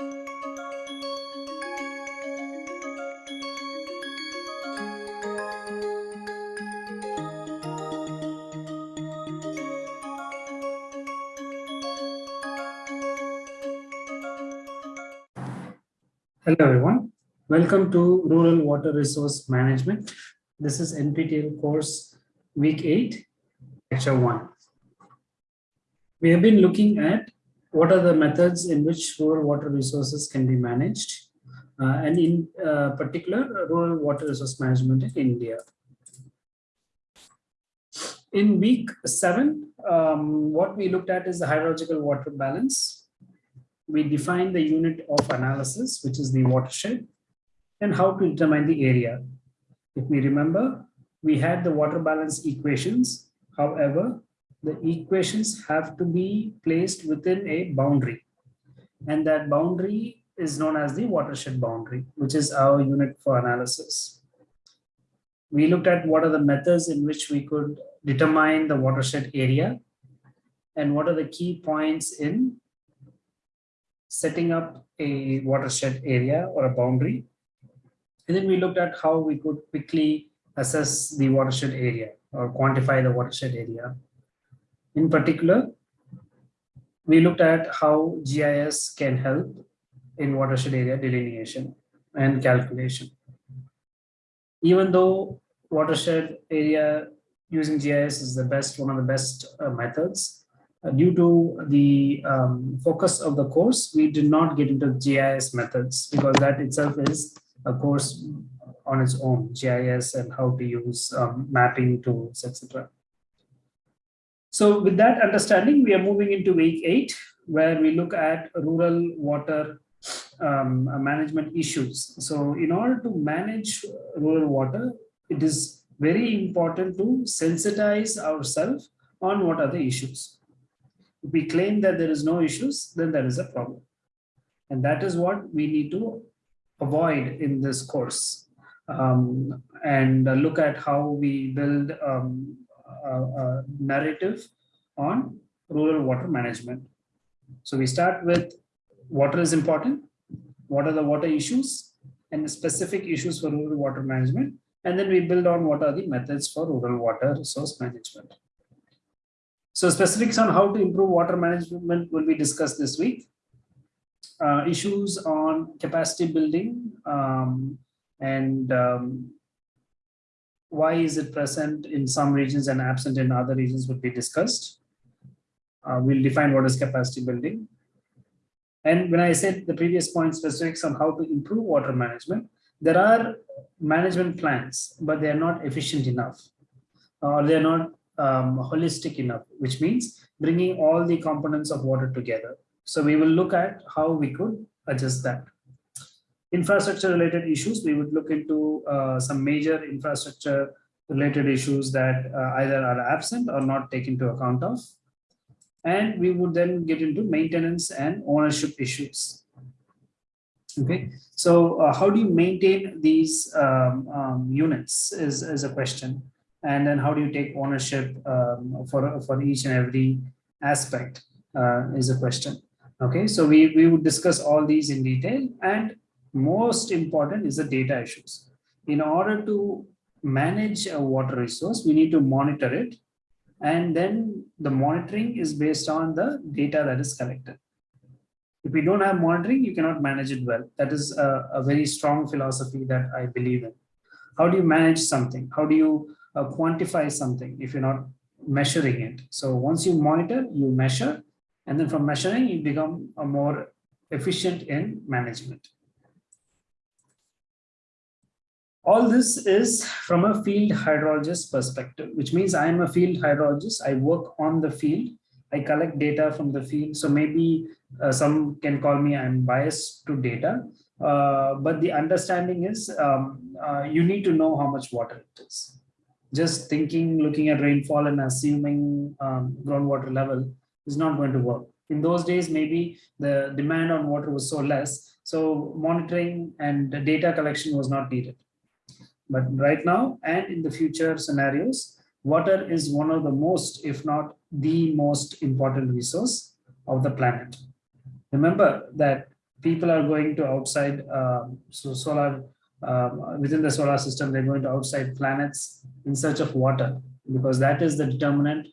Hello everyone. Welcome to Rural Water Resource Management. This is NPTEL course week 8, lecture 1. We have been looking at what are the methods in which rural water resources can be managed uh, and in uh, particular rural water resource management in India. In week 7, um, what we looked at is the hydrological water balance we defined the unit of analysis, which is the watershed, and how to determine the area. If we remember, we had the water balance equations. However, the equations have to be placed within a boundary. And that boundary is known as the watershed boundary, which is our unit for analysis. We looked at what are the methods in which we could determine the watershed area and what are the key points in setting up a watershed area or a boundary. And then we looked at how we could quickly assess the watershed area or quantify the watershed area. In particular, we looked at how GIS can help in watershed area delineation and calculation. Even though watershed area using GIS is the best, one of the best uh, methods, uh, due to the um, focus of the course, we did not get into GIS methods because that itself is a course on its own, GIS and how to use um, mapping tools, etc. So with that understanding, we are moving into week eight, where we look at rural water um, management issues. So in order to manage rural water, it is very important to sensitize ourselves on what are the issues. If we claim that there is no issues, then there is a problem. And that is what we need to avoid in this course um, and look at how we build um, narrative on rural water management. So we start with water is important, what are the water issues and the specific issues for rural water management. And then we build on what are the methods for rural water resource management. So specifics on how to improve water management will be discussed this week. Uh, issues on capacity building um, and um, why is it present in some regions and absent in other regions would be discussed. Uh, we'll define what is capacity building. And when I said the previous point specifics on how to improve water management, there are management plans, but they are not efficient enough or they're not um, holistic enough, which means bringing all the components of water together. So we will look at how we could adjust that. Infrastructure related issues, we would look into uh, some major infrastructure related issues that uh, either are absent or not taken into account of. And we would then get into maintenance and ownership issues. Okay, so uh, how do you maintain these um, um, units is, is a question and then how do you take ownership um, for for each and every aspect uh, is a question okay so we we would discuss all these in detail and most important is the data issues. In order to manage a water resource we need to monitor it. And then the monitoring is based on the data that is collected. If we don't have monitoring you cannot manage it well. That is a, a very strong philosophy that i believe in. How do you manage something? How do you uh, quantify something if you're not measuring it. So once you monitor, you measure, and then from measuring, you become a more efficient in management. All this is from a field hydrologist perspective, which means I am a field hydrologist. I work on the field. I collect data from the field. So maybe uh, some can call me I'm biased to data, uh, but the understanding is um, uh, you need to know how much water it is just thinking, looking at rainfall and assuming um, groundwater level is not going to work. In those days, maybe the demand on water was so less, so monitoring and data collection was not needed. But right now and in the future scenarios, water is one of the most, if not the most important resource of the planet. Remember that people are going to outside, um, so solar, um, within the solar system, they're going to outside planets in search of water because that is the determinant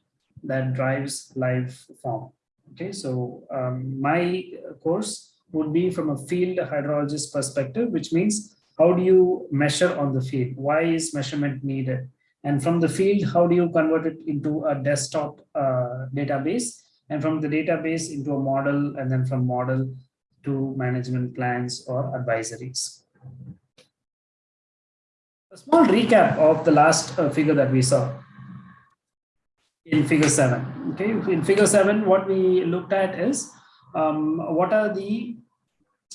that drives life form. Okay, so um, my course would be from a field hydrologist perspective, which means how do you measure on the field? Why is measurement needed? And from the field, how do you convert it into a desktop uh, database? And from the database into a model, and then from model to management plans or advisories. A small recap of the last uh, figure that we saw in figure seven. Okay, in figure seven, what we looked at is um, what are the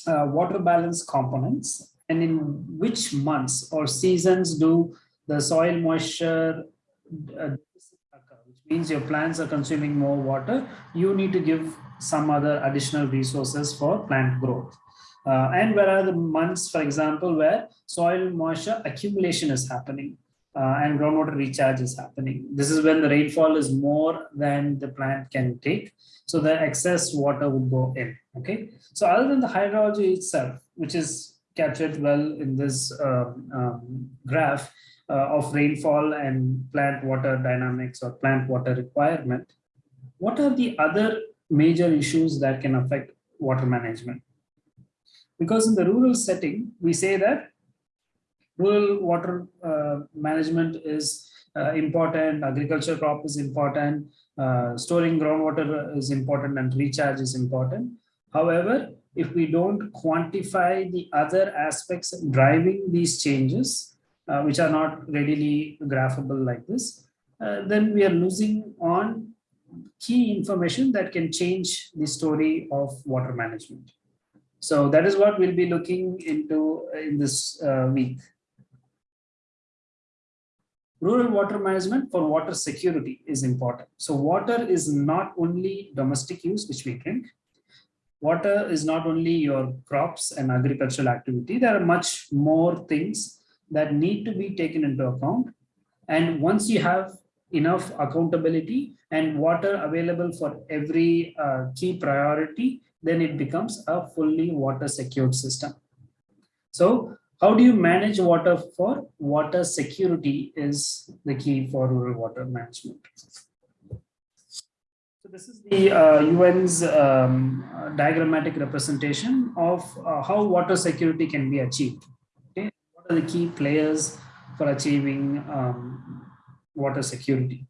uh, water balance components and in which months or seasons do the soil moisture uh, which means your plants are consuming more water, you need to give some other additional resources for plant growth. Uh, and where are the months, for example, where soil moisture accumulation is happening uh, and groundwater recharge is happening. This is when the rainfall is more than the plant can take. So the excess water would go in. Okay. So other than the hydrology itself, which is captured well in this um, um, graph uh, of rainfall and plant water dynamics or plant water requirement, what are the other major issues that can affect water management? Because in the rural setting, we say that rural water uh, management is uh, important, agriculture crop is important, uh, storing groundwater is important and recharge is important. However, if we don't quantify the other aspects driving these changes, uh, which are not readily graphable like this, uh, then we are losing on key information that can change the story of water management. So that is what we'll be looking into in this uh, week. Rural water management for water security is important. So water is not only domestic use, which we drink. Water is not only your crops and agricultural activity. There are much more things that need to be taken into account. And once you have enough accountability and water available for every uh, key priority, then it becomes a fully water secured system. So how do you manage water for water security is the key for rural water management. This is the uh, UN's um, diagrammatic representation of uh, how water security can be achieved. Okay? What are the key players for achieving um, water security?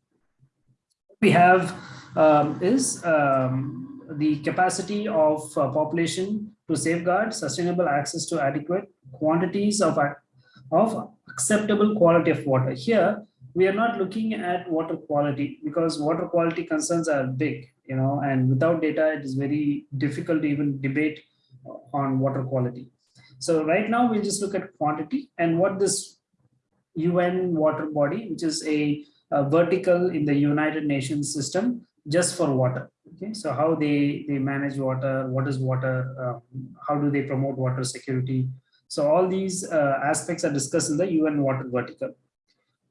What we have um, is um, the capacity of uh, population to safeguard sustainable access to adequate quantities of, of acceptable quality of water. Here, we are not looking at water quality because water quality concerns are big, you know, and without data, it is very difficult to even debate on water quality. So right now, we'll just look at quantity and what this UN water body, which is a, a vertical in the United Nations system, just for water. Okay, so how they they manage water, what is water, um, how do they promote water security? So all these uh, aspects are discussed in the UN water vertical.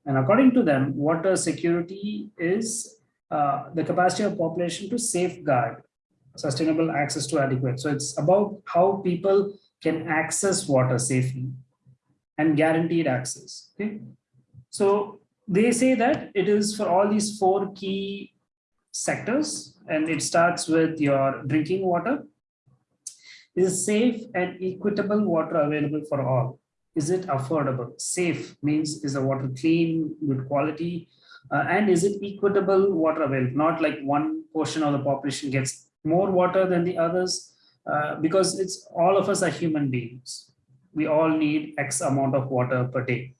And according to them, water security is uh, the capacity of population to safeguard sustainable access to adequate. So it's about how people can access water safely and guaranteed access. Okay, so they say that it is for all these four key sectors and it starts with your drinking water. Is safe and equitable water available for all? Is it affordable? Safe means is the water clean, good quality? Uh, and is it equitable water available? Not like one portion of the population gets more water than the others uh, because it's all of us are human beings. We all need X amount of water per day.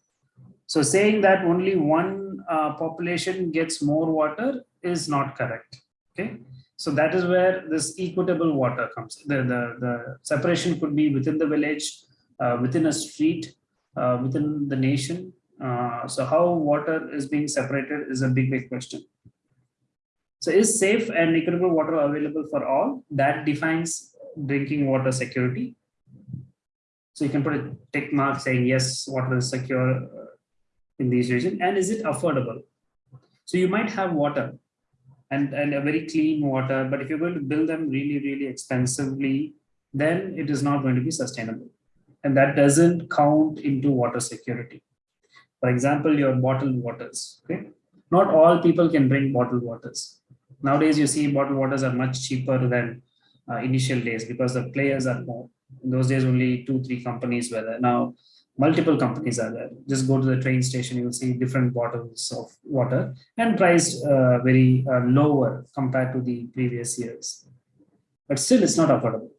So saying that only one uh, population gets more water is not correct. Okay. So that is where this equitable water comes. The, the, the separation could be within the village, within a street, uh, within the nation. Uh, so how water is being separated is a big, big question. So is safe and equitable water available for all? That defines drinking water security. So you can put a tick mark saying, yes, water is secure uh, in these regions. And is it affordable? So you might have water, and, and a very clean water. But if you're going to build them really, really expensively, then it is not going to be sustainable. And that doesn't count into water security. For example, your bottled waters, okay? Not all people can drink bottled waters. Nowadays, you see bottled waters are much cheaper than uh, initial days because the players are more. In those days, only two, three companies were there. Now, multiple companies are there. Just go to the train station, you will see different bottles of water and priced uh, very uh, lower compared to the previous years. But still, it's not affordable.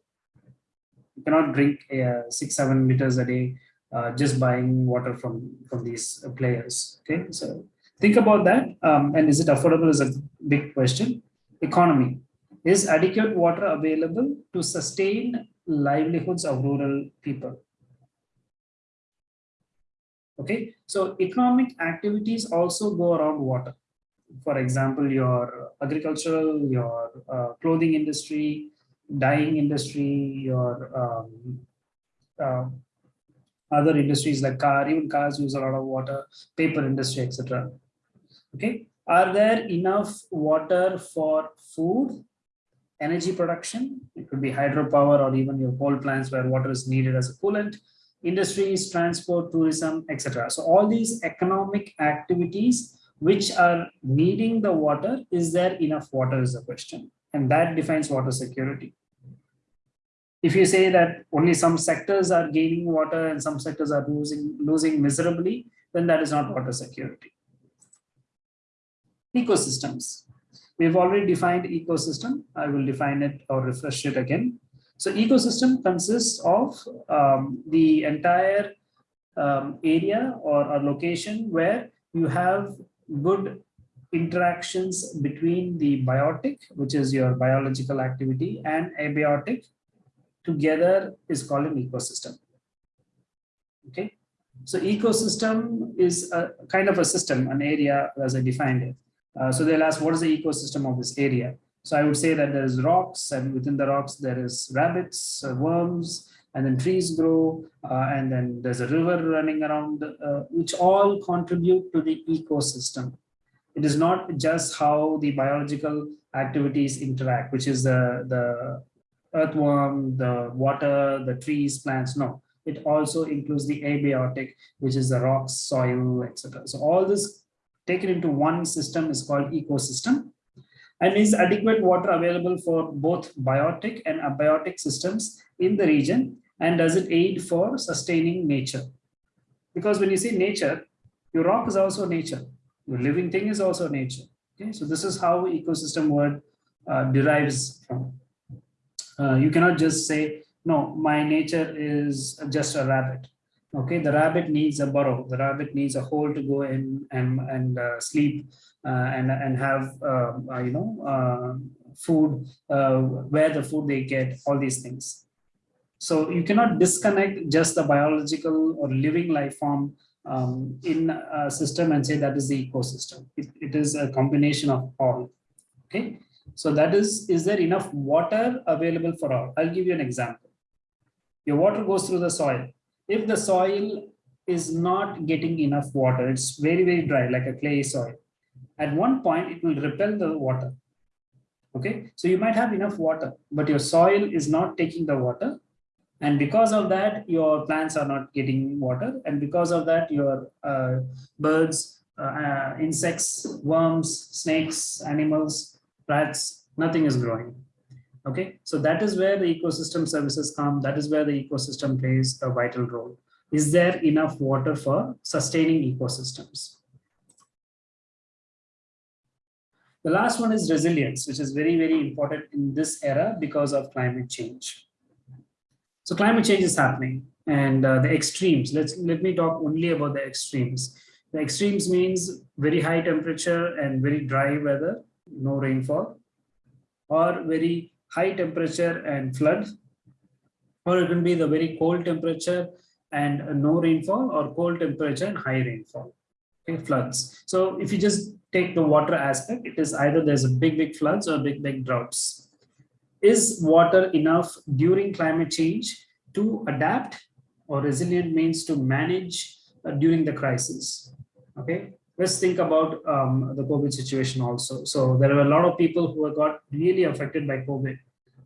You cannot drink uh, six, seven liters a day uh, just buying water from, from these players. Okay, so think about that. Um, and is it affordable is a big question. Economy. Is adequate water available to sustain livelihoods of rural people? Okay, so economic activities also go around water. For example, your agricultural, your uh, clothing industry, dyeing industry, your um, uh, other industries like car, even cars use a lot of water, paper industry, etc. Okay, are there enough water for food, energy production? It could be hydropower or even your coal plants where water is needed as a coolant, industries, transport, tourism, etc. So all these economic activities which are needing the water, is there enough water is the question. And that defines water security. If you say that only some sectors are gaining water and some sectors are losing, losing miserably, then that is not water security. Ecosystems. We've already defined ecosystem. I will define it or refresh it again. So ecosystem consists of um, the entire um, area or a location where you have good interactions between the biotic, which is your biological activity, and abiotic together is called an ecosystem. Okay, so ecosystem is a kind of a system, an area as I defined it. Uh, so they'll ask, what is the ecosystem of this area? So I would say that there's rocks and within the rocks there is rabbits, uh, worms, and then trees grow, uh, and then there's a river running around, uh, which all contribute to the ecosystem. It is not just how the biological activities interact, which is the, the earthworm, the water, the trees, plants, no. It also includes the abiotic, which is the rocks, soil, etc. So all this taken into one system is called ecosystem and is adequate water available for both biotic and abiotic systems in the region and does it aid for sustaining nature because when you say nature your rock is also nature living thing is also nature. Okay so this is how ecosystem word uh, derives from. Uh, you cannot just say no my nature is just a rabbit. Okay the rabbit needs a burrow. The rabbit needs a hole to go in and and uh, sleep uh, and and have um, uh, you know uh, food where the food they get all these things. So you cannot disconnect just the biological or living life form um, in a system and say that is the ecosystem it, it is a combination of all okay so that is is there enough water available for all i'll give you an example your water goes through the soil if the soil is not getting enough water, it's very, very dry, like a clay soil. At one point, it will repel the water. Okay, so you might have enough water, but your soil is not taking the water. And because of that, your plants are not getting water. And because of that, your uh, birds, uh, uh, insects, worms, snakes, animals, rats, nothing is growing. Okay, so that is where the ecosystem services come. That is where the ecosystem plays a vital role. Is there enough water for sustaining ecosystems? The last one is resilience, which is very, very important in this era because of climate change. So climate change is happening and uh, the extremes, let's let me talk only about the extremes. The extremes means very high temperature and very dry weather, no rainfall, or very high temperature and flood, or it can be the very cold temperature and no rainfall or cold temperature and high rainfall, okay, floods. So if you just take the water aspect, it is either there's a big, big floods or big, big droughts. Is water enough during climate change to adapt or resilient means to manage uh, during the crisis? Okay, let's think about um, the COVID situation also. So there were a lot of people who got really affected by COVID.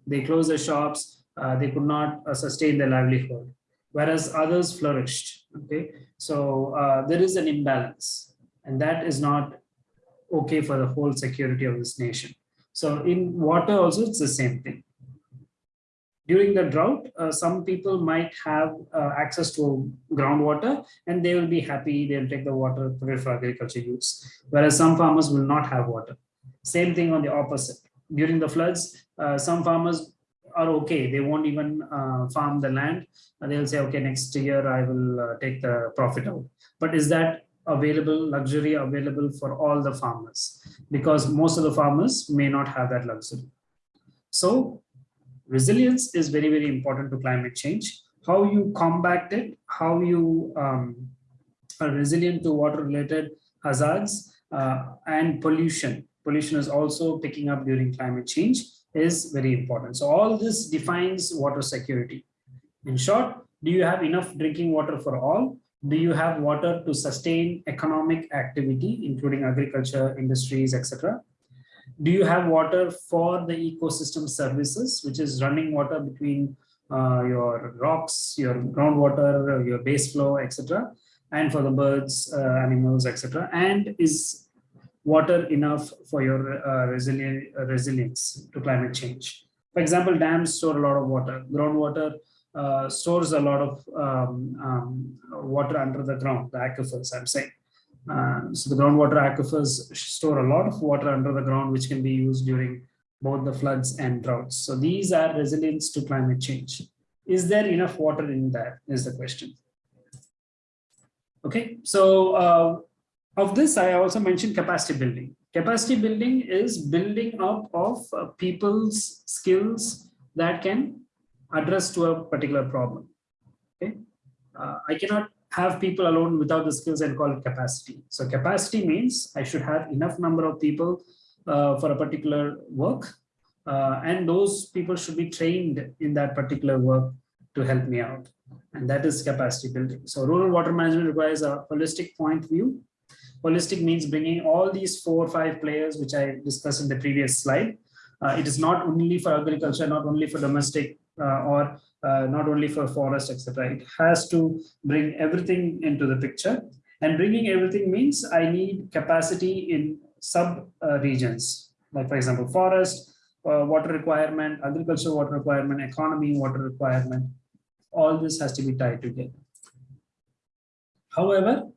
They closed their shops, uh, they could not uh, sustain their livelihood, whereas others flourished. Okay, so uh, there is an imbalance, and that is not okay for the whole security of this nation. So in water also, it's the same thing. During the drought, uh, some people might have uh, access to groundwater and they will be happy, they'll take the water, for agriculture use, whereas some farmers will not have water. Same thing on the opposite. During the floods, uh, some farmers are okay. They won't even uh, farm the land. And they'll say, okay, next year I will uh, take the profit out. But is that available, luxury available for all the farmers? Because most of the farmers may not have that luxury. So resilience is very, very important to climate change. How you combat it, how you um, are resilient to water related hazards uh, and pollution. Pollution is also picking up during climate change is very important. So all this defines water security. In short, do you have enough drinking water for all? Do you have water to sustain economic activity, including agriculture, industries, etc.? Do you have water for the ecosystem services, which is running water between uh, your rocks, your groundwater, your base flow, etc., and for the birds, uh, animals, etc., and is water enough for your uh, resilient, uh, resilience to climate change. For example, dams store a lot of water. Groundwater uh, stores a lot of um, um, water under the ground, the aquifers, I'm saying. Uh, so the groundwater aquifers store a lot of water under the ground, which can be used during both the floods and droughts. So these are resilience to climate change. Is there enough water in that is the question. Okay, so uh, of this, I also mentioned capacity building. Capacity building is building up of uh, people's skills that can address to a particular problem. Okay, uh, I cannot have people alone without the skills and call it capacity. So capacity means I should have enough number of people uh, for a particular work, uh, and those people should be trained in that particular work to help me out. And that is capacity building. So rural water management requires a holistic point view Holistic means bringing all these four or five players, which I discussed in the previous slide. Uh, it is not only for agriculture, not only for domestic or uh, not only for forest, etc. It has to bring everything into the picture. And bringing everything means I need capacity in sub uh, regions, like for example, forest, uh, water requirement, agriculture water requirement, economy water requirement. All this has to be tied together. However,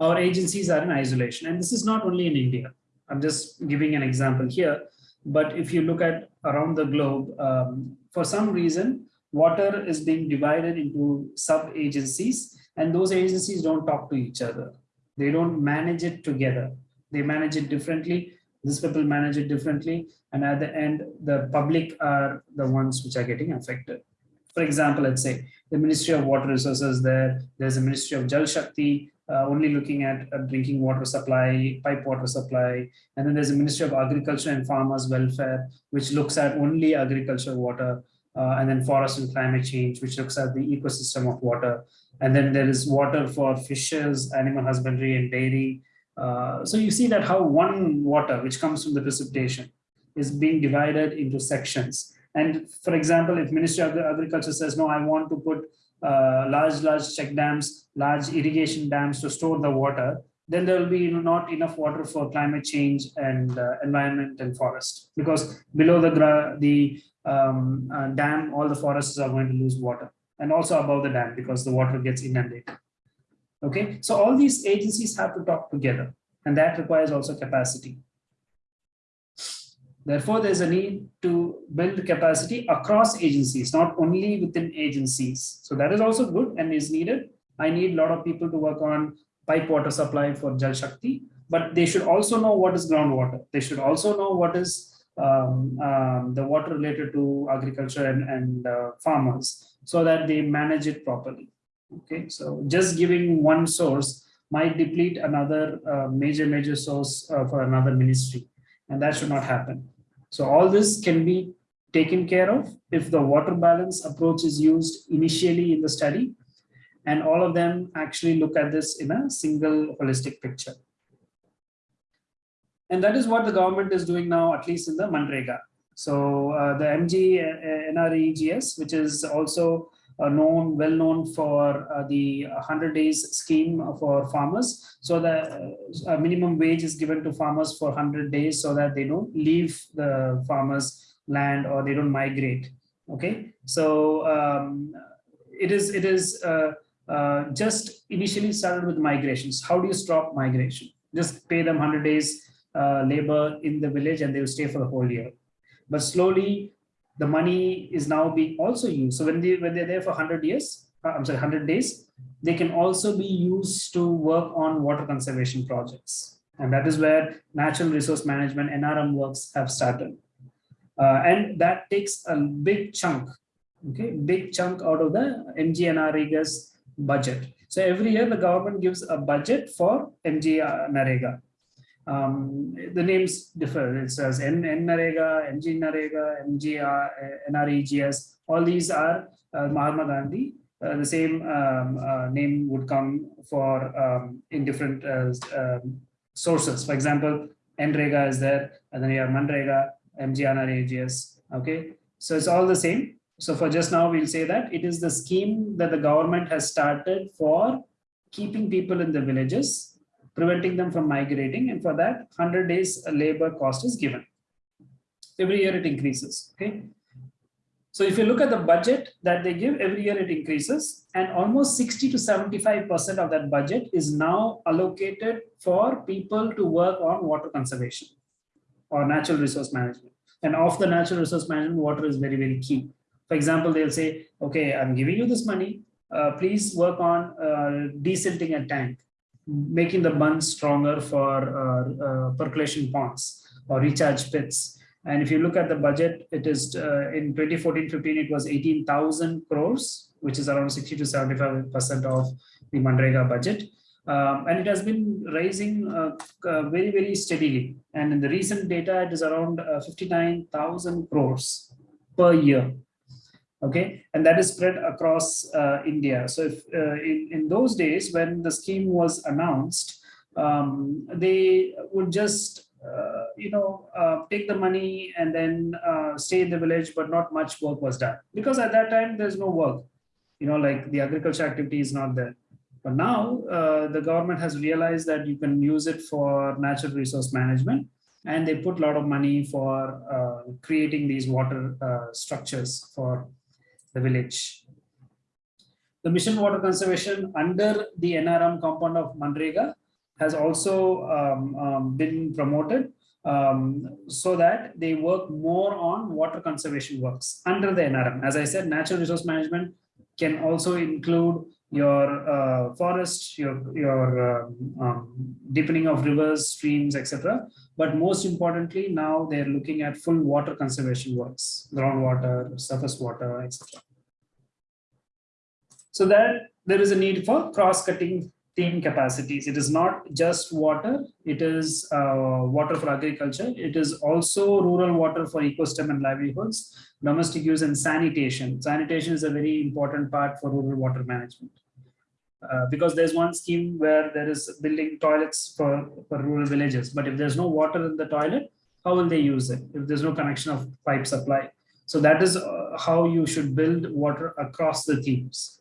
our agencies are in isolation. And this is not only in India. I'm just giving an example here. But if you look at around the globe, um, for some reason, water is being divided into sub-agencies and those agencies don't talk to each other. They don't manage it together. They manage it differently. These people manage it differently. And at the end, the public are the ones which are getting affected. For example, let's say the Ministry of Water Resources there, there's a Ministry of Jal Shakti, uh, only looking at uh, drinking water supply, pipe water supply. And then there's a Ministry of Agriculture and Farmers Welfare, which looks at only agriculture water. Uh, and then forest and climate change, which looks at the ecosystem of water. And then there is water for fishes, animal husbandry and dairy. Uh, so you see that how one water, which comes from the precipitation, is being divided into sections. And for example, if Ministry of Agriculture says, no, I want to put uh, large, large check dams, large irrigation dams to store the water, then there will be not enough water for climate change and uh, environment and forest. Because below the the um, uh, dam all the forests are going to lose water. And also above the dam because the water gets inundated. Okay? So all these agencies have to talk together. And that requires also capacity Therefore, there's a need to build capacity across agencies, not only within agencies. So that is also good and is needed. I need a lot of people to work on pipe water supply for Jal Shakti, but they should also know what is groundwater. They should also know what is um, um, the water related to agriculture and, and uh, farmers so that they manage it properly. Okay, so just giving one source might deplete another uh, major, major source uh, for another ministry, and that should not happen. So all this can be taken care of if the water balance approach is used initially in the study and all of them actually look at this in a single holistic picture. And that is what the government is doing now, at least in the Manrega. So uh, the MG NREGS, which is also known, well known for uh, the 100 days scheme for farmers. So the uh, minimum wage is given to farmers for 100 days so that they don't leave the farmers land or they don't migrate. Okay, so um, it is it is uh, uh, just initially started with migrations. How do you stop migration? Just pay them 100 days uh, labor in the village and they will stay for the whole year but slowly the money is now being also used. So when they when they're there for 100 years, uh, I'm sorry, 100 days, they can also be used to work on water conservation projects. And that is where natural resource management NRM works have started. Uh, and that takes a big chunk, okay, big chunk out of the MGNREGA's budget. So every year the government gives a budget for MGNREGA um, the names differ. It says N, Narega, MG Narega, MGR, NREGS. All these are uh, Mahatma Gandhi. Uh, the same um, uh, name would come for um, in different uh, um, sources. For example, NREGA is there, and then you have Manrega, MGNREGS. Okay, so it's all the same. So for just now, we'll say that it is the scheme that the government has started for keeping people in the villages preventing them from migrating. And for that, 100 days labor cost is given. Every year it increases. Okay. So if you look at the budget that they give, every year it increases and almost 60 to 75% of that budget is now allocated for people to work on water conservation or natural resource management. And of the natural resource management, water is very, very key. For example, they'll say, okay, I'm giving you this money. Uh, please work on uh, desilting a tank making the bunds stronger for uh, uh, percolation ponds or recharge pits. And if you look at the budget, it is uh, in 2014-15, it was 18,000 crores, which is around 60 to 75% of the Manrega budget. Um, and it has been rising uh, uh, very, very steadily. And in the recent data, it is around uh, 59,000 crores per year okay? And that is spread across uh, india. So if uh, in, in those days when the scheme was announced um, they would just uh, you know uh, take the money and then uh, stay in the village but not much work was done. Because at that time there's no work. You know like the agriculture activity is not there. But now uh, the government has realized that you can use it for natural resource management and they put a lot of money for creating these water structures for the village. The mission water conservation under the NRM compound of Manrega has also um, um, been promoted um, so that they work more on water conservation works under the NRM. As I said, natural resource management can also include your uh, forest, your, your um, um, deepening of rivers, streams, etc. But most importantly, now they're looking at full water conservation works, groundwater, surface water, etc. So that there is a need for cross-cutting theme capacities. It is not just water, it is uh, water for agriculture. It is also rural water for ecosystem and livelihoods, domestic use and sanitation. Sanitation is a very important part for rural water management. Uh, because there's one scheme where there is building toilets for, for rural villages. But if there's no water in the toilet, how will they use it if there's no connection of pipe supply? So that is uh, how you should build water across the themes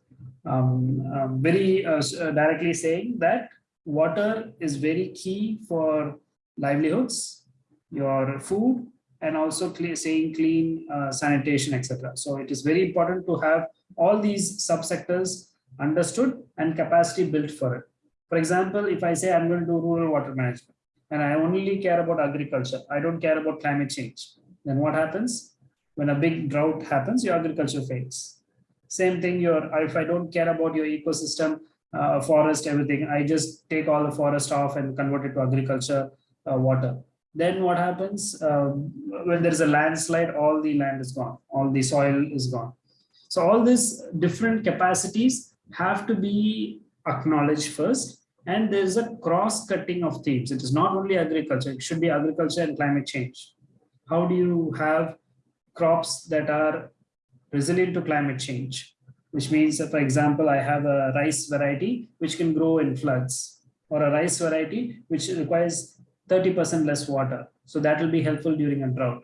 um, um, very uh, uh, directly saying that water is very key for livelihoods, your food, and also saying clean uh, sanitation, etc. So it is very important to have all these subsectors understood and capacity built for it. For example, if I say I'm going to do rural water management and I only care about agriculture, I don't care about climate change, then what happens? When a big drought happens, your agriculture fails same thing, your if I don't care about your ecosystem, uh, forest, everything, I just take all the forest off and convert it to agriculture uh, water. Then what happens um, when there is a landslide, all the land is gone, all the soil is gone. So all these different capacities have to be acknowledged first. And there's a cross cutting of themes. It is not only agriculture, it should be agriculture and climate change. How do you have crops that are resilient to climate change, which means, for example, I have a rice variety which can grow in floods, or a rice variety which requires 30% less water. So that will be helpful during a drought.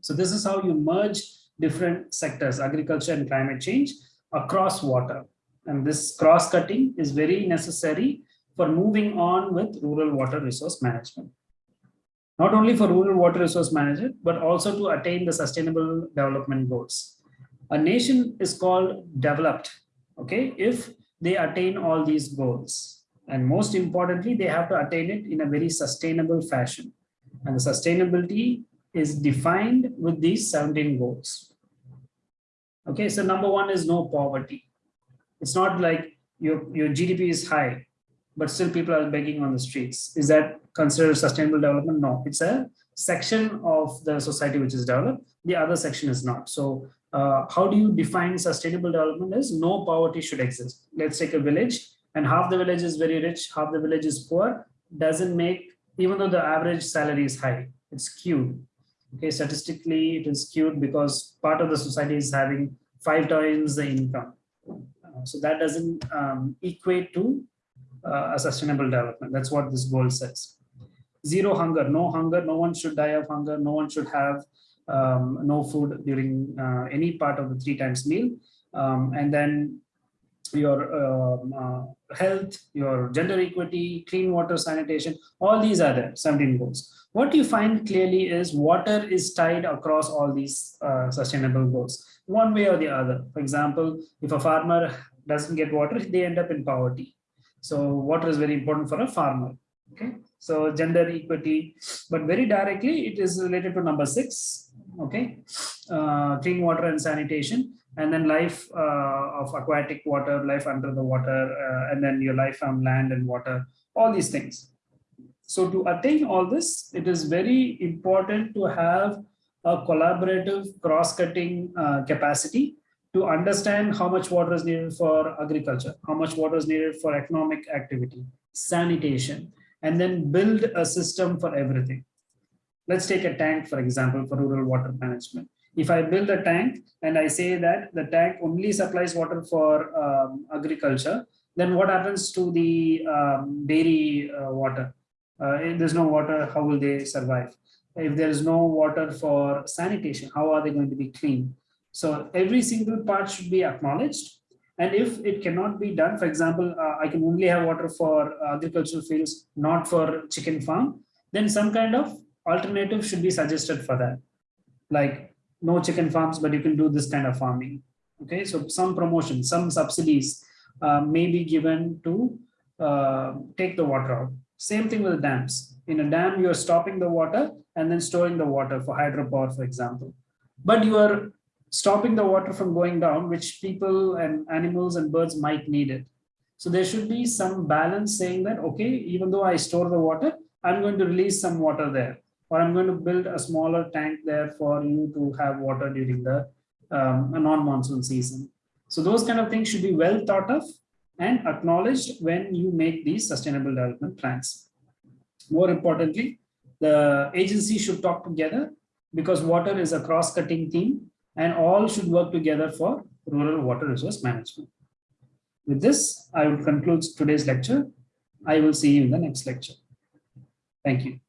So this is how you merge different sectors, agriculture and climate change across water. And this cross cutting is very necessary for moving on with rural water resource management. Not only for rural water resource management, but also to attain the sustainable development goals. A nation is called developed, okay, if they attain all these goals. And most importantly, they have to attain it in a very sustainable fashion. And the sustainability is defined with these 17 goals. Okay, so number one is no poverty. It's not like your, your GDP is high, but still people are begging on the streets. Is that considered sustainable development? No, it's a section of the society which is developed. The other section is not. So uh, how do you define sustainable development is no poverty should exist. Let's take a village and half the village is very rich, half the village is poor, doesn't make, even though the average salary is high, it's skewed okay statistically it is skewed because part of the society is having five times the income uh, so that doesn't um, equate to uh, a sustainable development that's what this goal says zero hunger no hunger no one should die of hunger no one should have um, no food during uh, any part of the three times meal um, and then your um, uh, health, your gender equity, clean water sanitation, all these are there, 17 goals. What you find clearly is water is tied across all these uh, sustainable goals, one way or the other. For example, if a farmer doesn't get water, they end up in poverty. So water is very important for a farmer. Okay, so gender equity, but very directly it is related to number six. Okay, uh, clean water and sanitation, and then life uh, of aquatic water, life under the water, uh, and then your life on land and water, all these things. So to attain all this, it is very important to have a collaborative cross-cutting uh, capacity to understand how much water is needed for agriculture, how much water is needed for economic activity, sanitation, and then build a system for everything. Let's take a tank, for example, for rural water management. If I build a tank and I say that the tank only supplies water for um, agriculture, then what happens to the um, dairy uh, water? Uh, if there's no water, how will they survive? If there is no water for sanitation, how are they going to be clean? So every single part should be acknowledged. And if it cannot be done, for example, uh, I can only have water for agricultural fields, not for chicken farm, then some kind of alternative should be suggested for that. Like no chicken farms, but you can do this kind of farming. Okay, so some promotion, some subsidies uh, may be given to uh, take the water out. Same thing with dams. In a dam, you're stopping the water and then storing the water for hydropower, for example. But you are stopping the water from going down, which people and animals and birds might need it. So there should be some balance saying that, okay, even though I store the water, I'm going to release some water there, or I'm going to build a smaller tank there for you to have water during the um, non-monsoon season. So those kind of things should be well thought of and acknowledged when you make these sustainable development plans. More importantly, the agency should talk together because water is a cross-cutting theme and all should work together for rural water resource management. With this, I will conclude today's lecture. I will see you in the next lecture. Thank you.